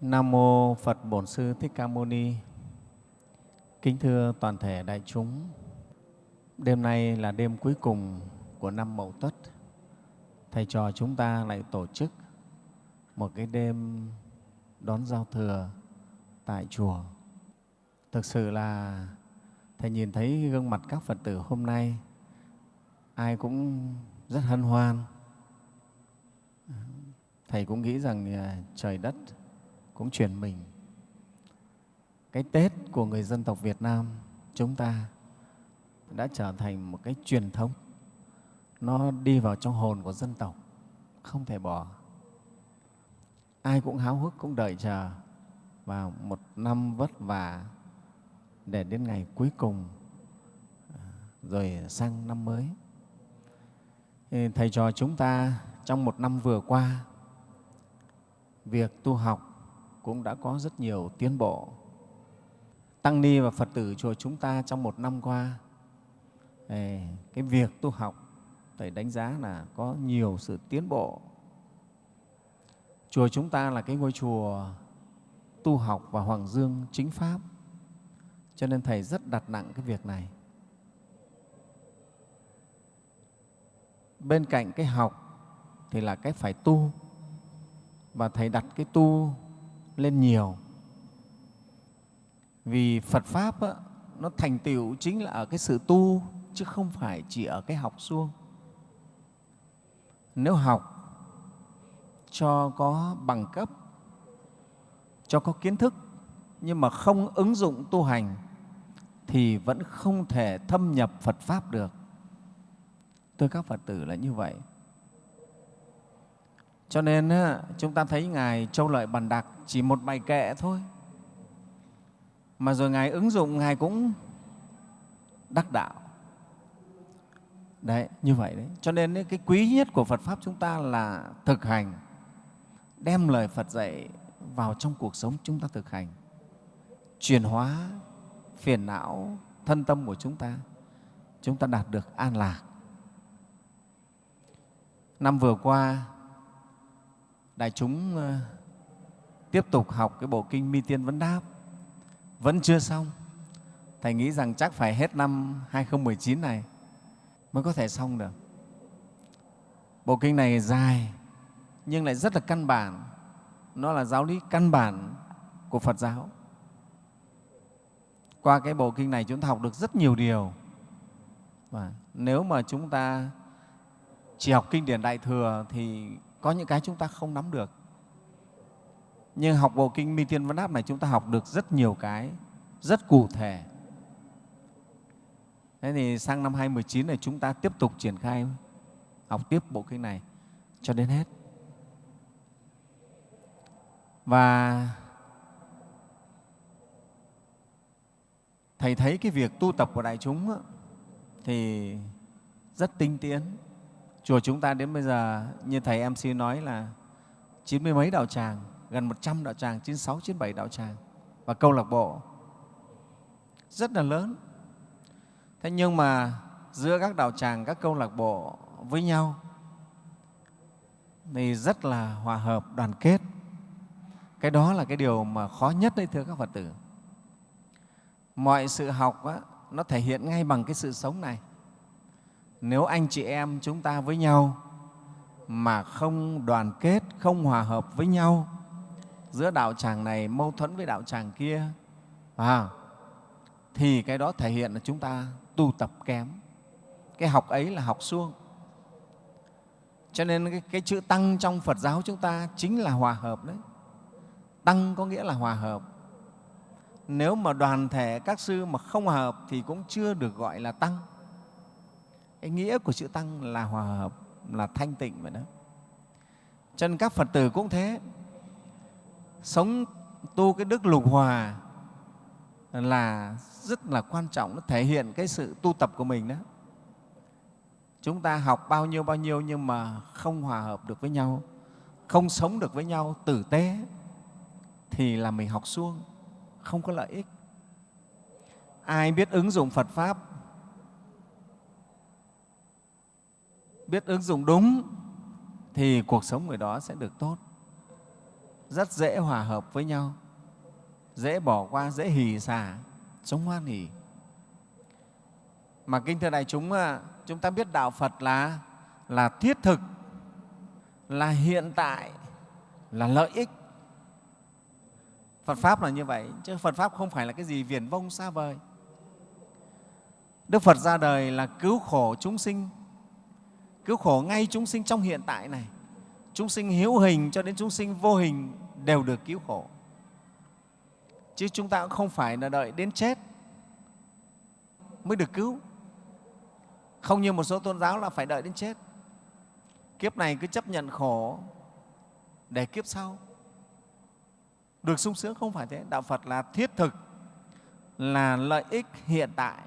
Nam mô Phật Bổn Sư Thích Ca Mâu Ni. Kính thưa toàn thể đại chúng, đêm nay là đêm cuối cùng của năm Mậu Tuất. Thầy trò chúng ta lại tổ chức một cái đêm đón giao thừa tại chùa. Thực sự là Thầy nhìn thấy gương mặt các Phật tử hôm nay, ai cũng rất hân hoan. Thầy cũng nghĩ rằng à, trời đất cũng chuyển mình. Cái Tết của người dân tộc Việt Nam chúng ta đã trở thành một cái truyền thống. Nó đi vào trong hồn của dân tộc, không thể bỏ. Ai cũng háo hức, cũng đợi chờ vào một năm vất vả để đến ngày cuối cùng à, rồi sang năm mới. Thầy trò chúng ta trong một năm vừa qua, việc tu học cũng đã có rất nhiều tiến bộ. Tăng ni và Phật tử chùa chúng ta trong một năm qua, cái việc tu học Thầy đánh giá là có nhiều sự tiến bộ. Chùa chúng ta là cái ngôi chùa tu học và Hoàng Dương chính Pháp cho nên Thầy rất đặt nặng cái việc này. Bên cạnh cái học thì là cái phải tu và Thầy đặt cái tu lên nhiều. Vì Phật Pháp á, nó thành tựu chính là ở cái sự tu chứ không phải chỉ ở cái học suông. Nếu học cho có bằng cấp, cho có kiến thức nhưng mà không ứng dụng tu hành thì vẫn không thể thâm nhập Phật Pháp được. tôi các Phật tử là như vậy. Cho nên chúng ta thấy Ngài Châu Lợi Bàn Đặc chỉ một bài kệ thôi. Mà rồi Ngài ứng dụng, Ngài cũng đắc đạo. Đấy, như vậy đấy. Cho nên cái quý nhất của Phật Pháp chúng ta là thực hành, đem lời Phật dạy vào trong cuộc sống chúng ta thực hành, chuyển hóa phiền não thân tâm của chúng ta chúng ta đạt được an lạc năm vừa qua đại chúng ờ, tiếp tục học cái bộ kinh mi tiên vấn đáp. Vẫn chưa xong. Thầy nghĩ rằng chắc phải hết năm 2019 này mới có thể xong được. Bộ kinh này dài, nhưng lại rất là căn bản. Nó là giáo lý căn bản của phật giáo. Qua cái bộ kinh này chúng ta học được rất nhiều điều. Và nếu mà chúng ta chỉ học kinh điển Đại Thừa thì có những cái chúng ta không nắm được. Nhưng học bộ kinh Mi Tiên Văn Đáp này chúng ta học được rất nhiều cái, rất cụ thể. Thế thì sang năm 2019 này chúng ta tiếp tục triển khai học tiếp bộ kinh này cho đến hết. Và Thầy thấy cái việc tu tập của đại chúng thì rất tinh tiến. Chùa chúng ta đến bây giờ, như Thầy MC nói là chín mươi mấy đạo tràng, gần một trăm đạo tràng, chín sáu, chín bảy đạo tràng và câu lạc bộ rất là lớn. Thế nhưng mà giữa các đạo tràng, các câu lạc bộ với nhau thì rất là hòa hợp, đoàn kết. Cái đó là cái điều mà khó nhất đấy thưa các Phật tử mọi sự học á, nó thể hiện ngay bằng cái sự sống này nếu anh chị em chúng ta với nhau mà không đoàn kết không hòa hợp với nhau giữa đạo tràng này mâu thuẫn với đạo tràng kia à, thì cái đó thể hiện là chúng ta tu tập kém. Cái học ấy là học suông. Cho nên cái, cái chữ tăng trong phật giáo chúng ta chính là hòa hợp đấy. Tăng có nghĩa là hòa hợp. Nếu mà đoàn thể các sư mà không hòa hợp thì cũng chưa được gọi là tăng cái nghĩa của chữ tăng là hòa hợp, là thanh tịnh vậy đó. Cho nên các phật tử cũng thế. Sống tu cái đức lục hòa là rất là quan trọng, nó thể hiện cái sự tu tập của mình đó. Chúng ta học bao nhiêu bao nhiêu nhưng mà không hòa hợp được với nhau, không sống được với nhau, tử tế, thì là mình học suông, không có lợi ích. Ai biết ứng dụng phật pháp biết ứng dụng đúng, thì cuộc sống người đó sẽ được tốt. Rất dễ hòa hợp với nhau, dễ bỏ qua, dễ hỉ xả sống hoan hỉ. Mà kinh thưa đại chúng à, chúng ta biết đạo phật là là thiết thực, là hiện tại, là lợi ích. Phật pháp là như vậy, chứ phật pháp không phải là cái gì viển vông xa vời. Đức phật ra đời là cứu khổ chúng sinh cứu khổ ngay chúng sinh trong hiện tại này. Chúng sinh hữu hình cho đến chúng sinh vô hình đều được cứu khổ. Chứ chúng ta cũng không phải là đợi đến chết mới được cứu. Không như một số tôn giáo là phải đợi đến chết. Kiếp này cứ chấp nhận khổ để kiếp sau. Được sung sướng không phải thế. Đạo phật là thiết thực, là lợi ích hiện tại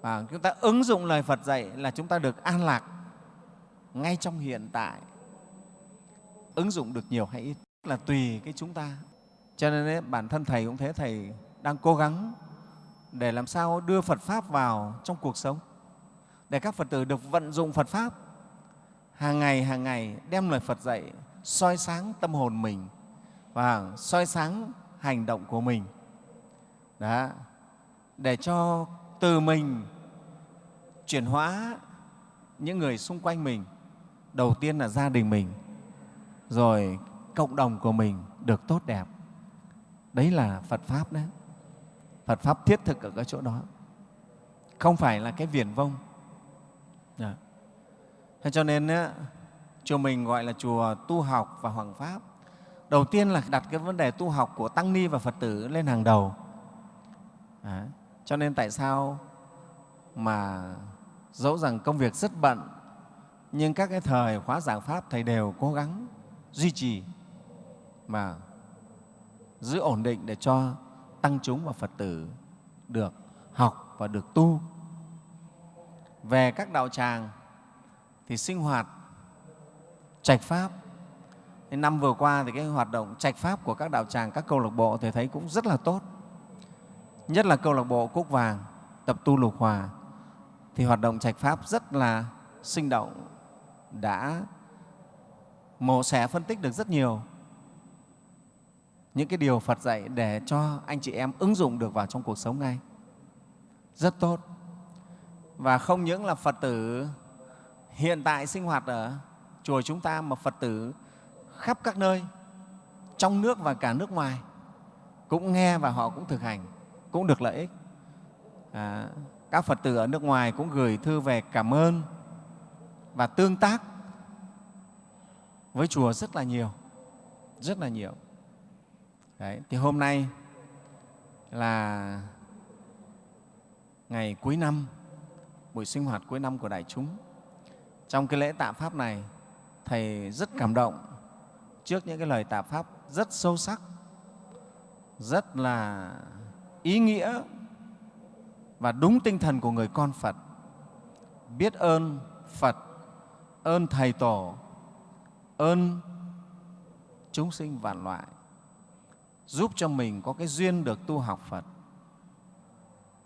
và chúng ta ứng dụng lời phật dạy là chúng ta được an lạc ngay trong hiện tại. Ứng dụng được nhiều hay ít là tùy cái chúng ta. Cho nên ấy, bản thân thầy cũng thế thầy đang cố gắng để làm sao đưa phật pháp vào trong cuộc sống. Để các phật tử được vận dụng phật pháp hàng ngày hàng ngày đem lời phật dạy soi sáng tâm hồn mình và soi sáng hành động của mình. Đó. Để cho từ mình chuyển hóa những người xung quanh mình. Đầu tiên là gia đình mình rồi cộng đồng của mình được tốt đẹp. Đấy là phật pháp đấy. Phật pháp thiết thực ở cái chỗ đó. Không phải là cái viển vông. Dạ. Thế cho nên á, chùa mình gọi là chùa tu học và hoàng pháp. Đầu tiên là đặt cái vấn đề tu học của tăng ni và phật tử lên hàng đầu. Đấy cho nên tại sao mà dẫu rằng công việc rất bận, nhưng các cái thời khóa giảng pháp thầy đều cố gắng duy trì mà giữ ổn định để cho tăng chúng và phật tử được học và được tu. Về các đạo tràng thì sinh hoạt trạch pháp. Năm vừa qua thì cái hoạt động trạch pháp của các đạo tràng, các câu lạc bộ thì thấy cũng rất là tốt nhất là câu lạc bộ cúc vàng tập tu lục hòa thì hoạt động trạch pháp rất là sinh động đã mổ xẻ phân tích được rất nhiều những cái điều Phật dạy để cho anh chị em ứng dụng được vào trong cuộc sống ngay. Rất tốt. Và không những là Phật tử hiện tại sinh hoạt ở chùa chúng ta mà Phật tử khắp các nơi, trong nước và cả nước ngoài cũng nghe và họ cũng thực hành, cũng được lợi ích. À, các Phật tử ở nước ngoài cũng gửi thư về cảm ơn và tương tác với chùa rất là nhiều, rất là nhiều. Đấy, thì hôm nay là ngày cuối năm, buổi sinh hoạt cuối năm của đại chúng. Trong cái lễ tạ Pháp này, Thầy rất cảm động trước những cái lời tạ Pháp rất sâu sắc, rất là ý nghĩa và đúng tinh thần của người con Phật. Biết ơn Phật, ơn Thầy Tổ, ơn chúng sinh vạn loại giúp cho mình có cái duyên được tu học Phật.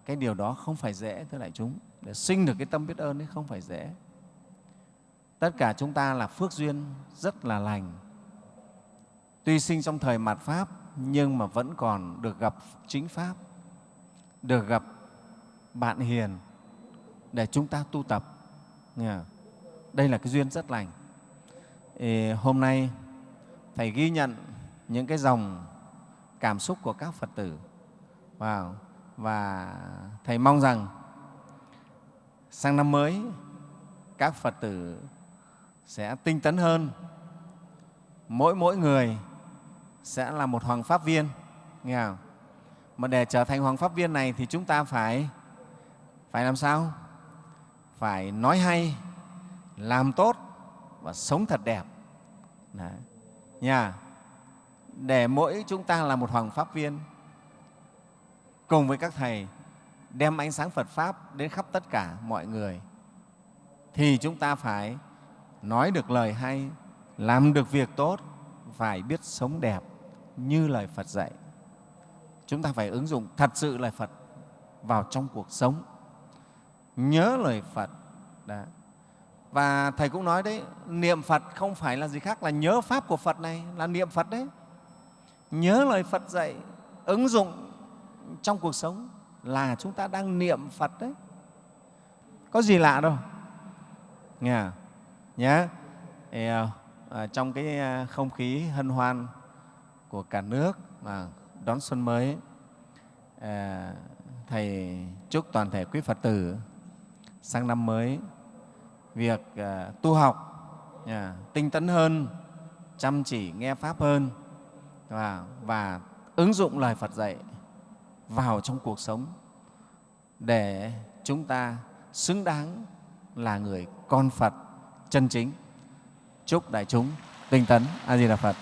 Cái điều đó không phải dễ, thưa đại chúng. Để sinh được cái tâm biết ơn ấy không phải dễ. Tất cả chúng ta là phước duyên rất là lành. Tuy sinh trong thời mạt Pháp nhưng mà vẫn còn được gặp chính Pháp, được gặp bạn hiền để chúng ta tu tập. Đây là cái duyên rất lành. hôm nay Thầy ghi nhận những cái dòng cảm xúc của các Phật tử. Wow. Và Thầy mong rằng sang năm mới các Phật tử sẽ tinh tấn hơn. Mỗi mỗi người sẽ là một hoàng pháp viên. Nghe không? Mà để trở thành hoàng pháp viên này thì chúng ta phải phải làm sao? Phải nói hay, làm tốt và sống thật đẹp. Đấy. Nha để mỗi chúng ta là một hoàng pháp viên cùng với các thầy đem ánh sáng Phật Pháp đến khắp tất cả mọi người thì chúng ta phải nói được lời hay, làm được việc tốt, phải biết sống đẹp như lời Phật dạy. Chúng ta phải ứng dụng thật sự lời Phật vào trong cuộc sống, nhớ lời Phật. Đó. và thầy cũng nói đấy niệm phật không phải là gì khác là nhớ pháp của phật này là niệm phật đấy nhớ lời phật dạy ứng dụng trong cuộc sống là chúng ta đang niệm phật đấy có gì lạ đâu nghe à? nhé Yeah. À, à, trong cái à, không khí hân hoan của cả nước mà đón xuân mới. À, thầy chúc toàn thể quý phật tử sang năm mới việc à, tu học à, tinh tấn hơn chăm chỉ nghe pháp hơn và, và ứng dụng lời phật dạy vào trong cuộc sống để chúng ta xứng đáng là người con phật chân chính. Chúc đại chúng tinh tấn. A di đà phật.